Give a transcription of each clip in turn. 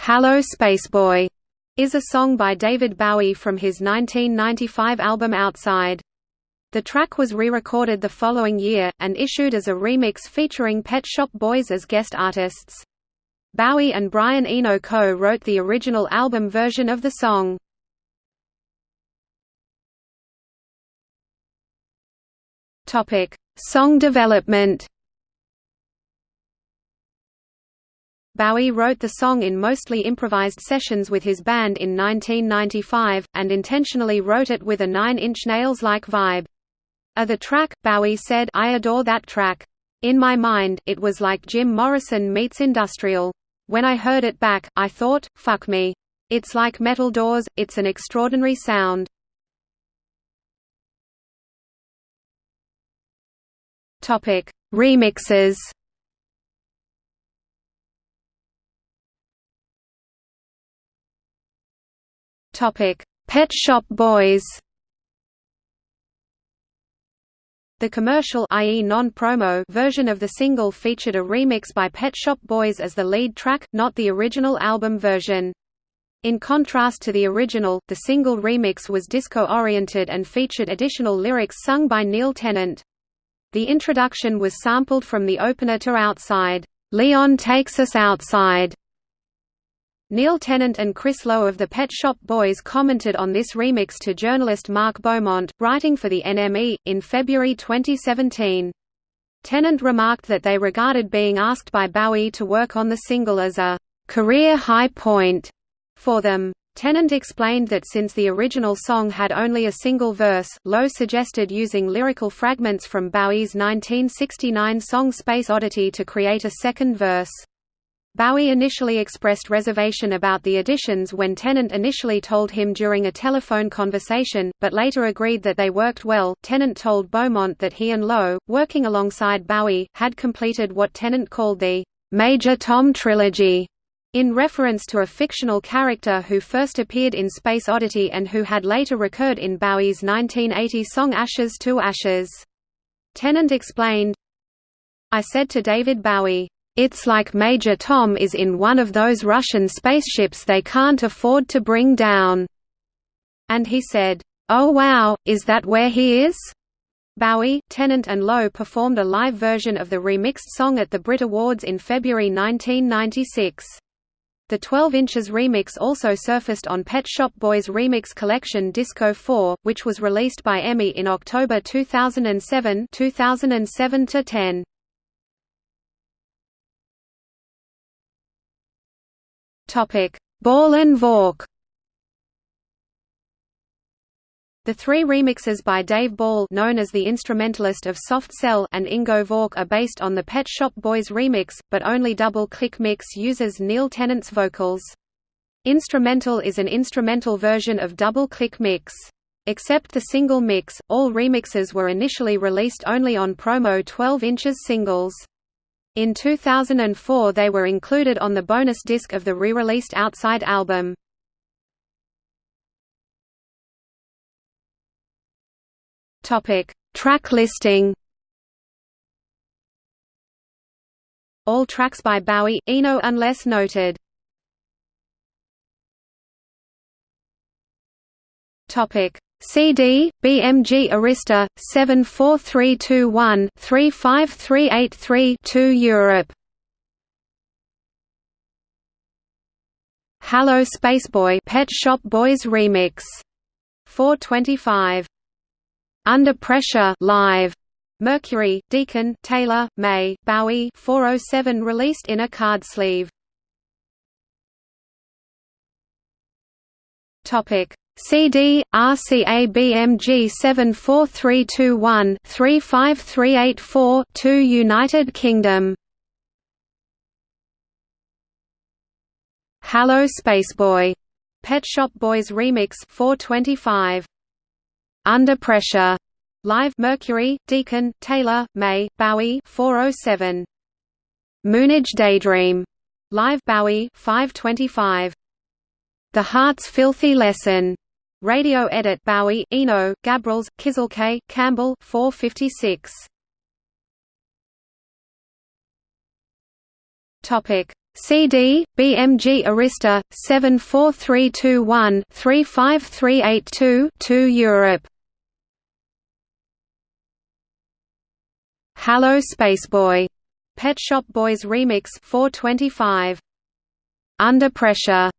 Hallo Spaceboy is a song by David Bowie from his 1995 album Outside. The track was re-recorded the following year, and issued as a remix featuring Pet Shop Boys as guest artists. Bowie and Brian Eno co-wrote the original album version of the song. Song development Bowie wrote the song in mostly improvised sessions with his band in 1995, and intentionally wrote it with a Nine Inch Nails-like vibe. Of the track, Bowie said, I adore that track. In my mind, it was like Jim Morrison meets industrial. When I heard it back, I thought, fuck me. It's like metal doors, it's an extraordinary sound. Remixes Topic: Pet Shop Boys. The commercial i.e. non-promo version of the single featured a remix by Pet Shop Boys as the lead track, not the original album version. In contrast to the original, the single remix was disco-oriented and featured additional lyrics sung by Neil Tennant. The introduction was sampled from the opener to Outside, "'Leon Takes Us Outside' Neil Tennant and Chris Lowe of the Pet Shop Boys commented on this remix to journalist Mark Beaumont, writing for the NME, in February 2017. Tennant remarked that they regarded being asked by Bowie to work on the single as a career high point for them. Tennant explained that since the original song had only a single verse, Lowe suggested using lyrical fragments from Bowie's 1969 song Space Oddity to create a second verse. Bowie initially expressed reservation about the additions when Tennant initially told him during a telephone conversation, but later agreed that they worked well. Tennant told Beaumont that he and Lowe, working alongside Bowie, had completed what Tennant called the Major Tom trilogy, in reference to a fictional character who first appeared in Space Oddity and who had later recurred in Bowie's 1980 song Ashes to Ashes. Tennant explained, I said to David Bowie, it's like Major Tom is in one of those Russian spaceships they can't afford to bring down." And he said, "Oh wow, is that where he is?" Bowie, Tennant and Lowe performed a live version of the remixed song at the Brit Awards in February 1996. The 12 inches remix also surfaced on Pet Shop Boys' remix collection Disco 4, which was released by EMI in October 2007 2007 -10. Ball and Vauk. The three remixes by Dave Ball known as the instrumentalist of Soft Cell and Ingo Vauk are based on the Pet Shop Boys remix, but only Double Click Mix uses Neil Tennant's vocals. Instrumental is an instrumental version of Double Click Mix. Except the single mix, all remixes were initially released only on promo 12 inches singles. In 2004 they were included on the bonus disc of the re-released Outside album. Track listing All tracks by Bowie, Eno unless noted. Topic CD, BMG Arista, 74321-35383-2 Europe. Hallo Spaceboy Pet Shop Boys Remix. 425 Under Pressure live. Mercury, Deacon, Taylor, May, Bowie 407 released in a card sleeve. Topic CD RCA BMG 74321 35384 2 United Kingdom. Hallo Spaceboy. Pet Shop Boys Remix 425 Under Pressure. Live Mercury Deacon Taylor May Bowie 407 Moonage Daydream. Live Bowie 525 The Heart's Filthy Lesson Radio edit Bowie, Eno, Gabrels, Kızılçay, Campbell 456. Topic CD, BMG Arista, 74321-35382 2 Europe Hallo Spaceboy. Pet Shop Boys Remix 425. Under Pressure.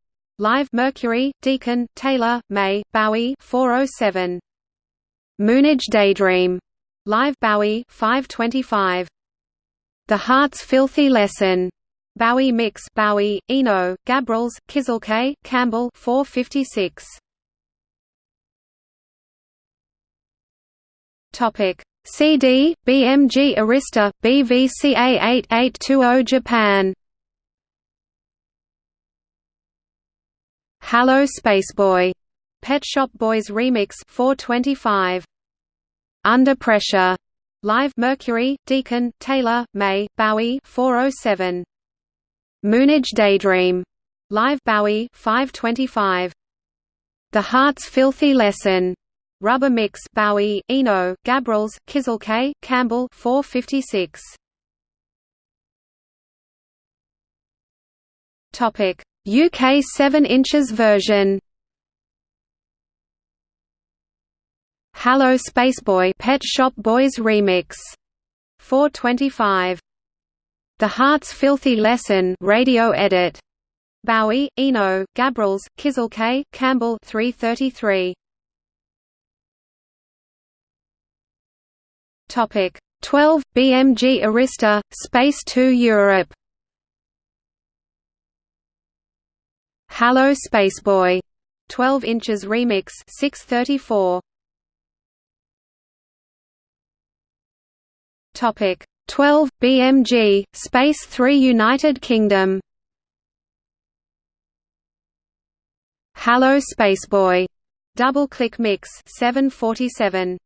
Live Mercury, Deacon, Taylor, May, Bowie 407. Moonage Daydream. Live Bowie 525. The Heart's Filthy Lesson. Bowie Mix Bowie, Eno, Gabrels, Kızılçay, Campbell 456. Topic CD, BMG Arista, BVCA 8820 Japan Hallo Spaceboy. Pet Shop Boys Remix 425. Under Pressure. Live Mercury, Deacon, Taylor, May, Bowie 407. Moonage Daydream. Live Bowie 525. The Heart's Filthy Lesson. Rubber Mix Bowie, Eno, Gabrels, Kızılçay, Campbell 456. Topic: UK 7 inches version. Hallo Spaceboy Pet Shop Boys remix. 425 The Heart's Filthy Lesson radio edit. Bowie, Eno, Gabrels, Kızılçay, Campbell 333 Topic. 12 BMG Arista Space 2 Europe Hallo Spaceboy 12 inches remix 634 Topic 12 BMG Space 3 United Kingdom Hallo Spaceboy double click mix 747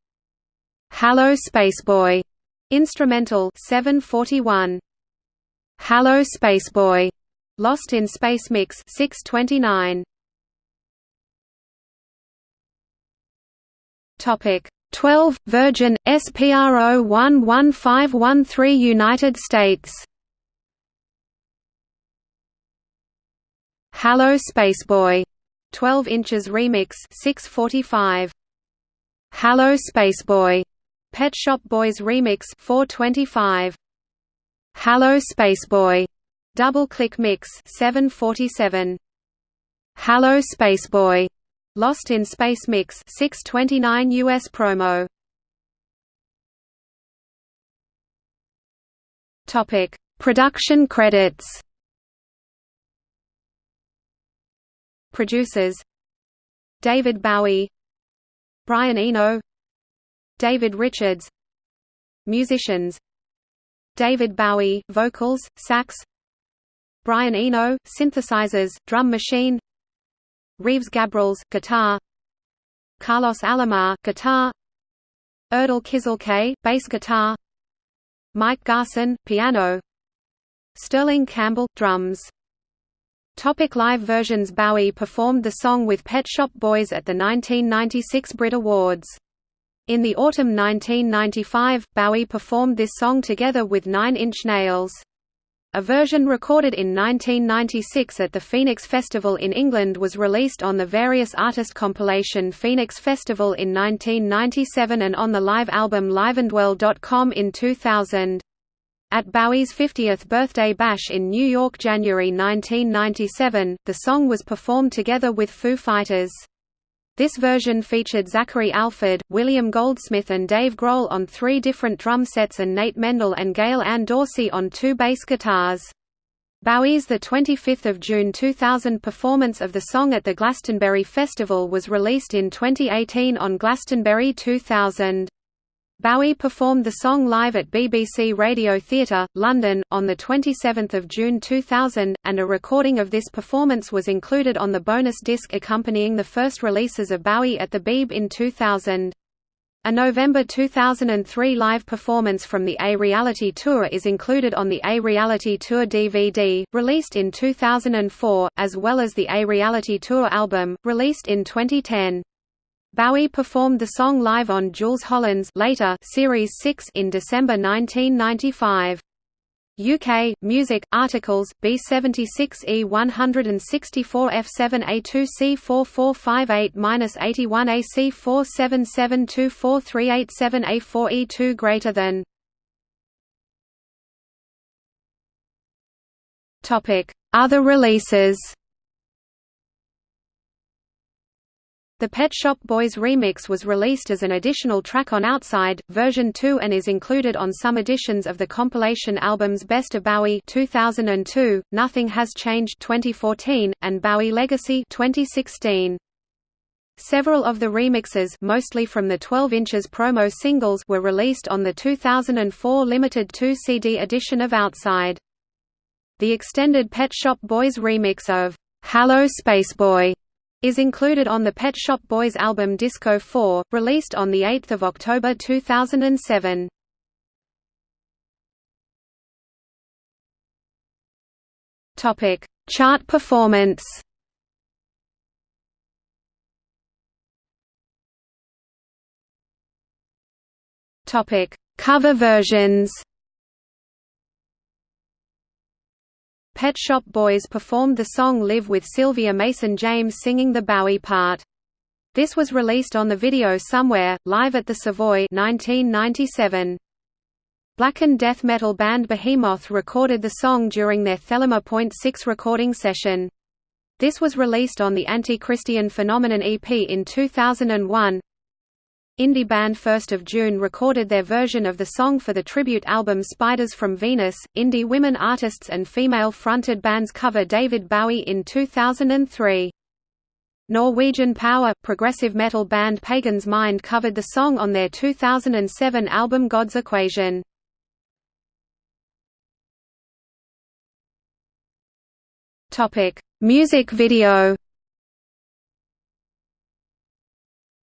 Hallo Spaceboy. Instrumental 741. Hallo Spaceboy. Lost in Space Mix 629. Topic 12 Virgin SPRO 11513 United States. Hallo Spaceboy. 12 inches remix 645. Hallo Spaceboy. Pet Shop Boys Remix 425 Hallo Spaceboy Double Click Mix 747 Hallo Spaceboy. Lost in Space Mix 629 US promo. Topic. Production credits. Producers. David Bowie. Brian Eno. David Richards. Musicians. David Bowie vocals, sax Brian Eno synthesizers, drum machine. Reeves Gabrels guitar. Carlos Alomar guitar. Erdal Kızılçay bass guitar. Mike Garson piano. Sterling Campbell drums. Topic live versions Bowie performed the song with Pet Shop Boys at the 1996 Brit Awards. In the autumn 1995, Bowie performed this song together with Nine Inch Nails. A version recorded in 1996 at the Phoenix Festival in England was released on the various artist compilation Phoenix Festival in 1997 and on the live album liveandwell.com in 2000. At Bowie's 50th birthday bash in New York January 1997, the song was performed together with Foo Fighters. This version featured Zachary Alford, William Goldsmith and Dave Grohl on three different drum sets and Nate Mendel and Gail Ann Dorsey on two bass guitars. Bowie's 25 June 2000 performance of the song at the Glastonbury Festival was released in 2018 on Glastonbury 2000. Bowie performed the song live at BBC Radio Theatre, London, on 27 June 2000, and a recording of this performance was included on the bonus disc accompanying the first releases of Bowie at the Beeb in 2000. A November 2003 live performance from the A Reality Tour is included on the A Reality Tour DVD, released in 2004, as well as the A Reality Tour album, released in 2010. Bowie performed the song live on Jools Holland's later Series 6 in December 1995. UK Music Articles B76E 164 F7 A2 C4458-81 AC 477243887 A4 E2 greater than Topic Other releases The Pet Shop Boys remix was released as an additional track on Outside, version 2 and is included on some editions of the compilation albums Best of Bowie 2002, Nothing Has Changed 2014, and Bowie Legacy 2016. Several of the remixes mostly from the 12 inches promo singles were released on the 2004 limited 2 CD edition of Outside. The extended Pet Shop Boys remix of "'Hallo Spaceboy' is included on the Pet Shop Boys album Disco 4, released on 8 October 2007. Chart performance Cover versions Pet Shop Boys performed the song Live with Sylvia Mason James singing the Bowie part. This was released on the video Somewhere, Live at the Savoy 1997. Blackened death metal band Behemoth recorded the song during their Thelema Point 6 recording session. This was released on the Anti-Christian Phenomenon EP in 2001. Indie band 1st of June recorded their version of the song for the tribute album Spiders from Venus. Indie women artists and female-fronted bands cover David Bowie in 2003. Norwegian power progressive metal band Pagan's Mind covered the song on their 2007 album God's Equation. Music video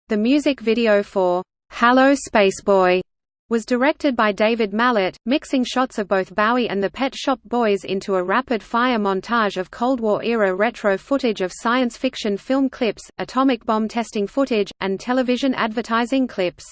The music video for "'Hallo Spaceboy' was directed by David Mallet, mixing shots of both Bowie and the Pet Shop Boys into a rapid-fire montage of Cold War-era retro footage of science fiction film clips, atomic bomb testing footage, and television advertising clips.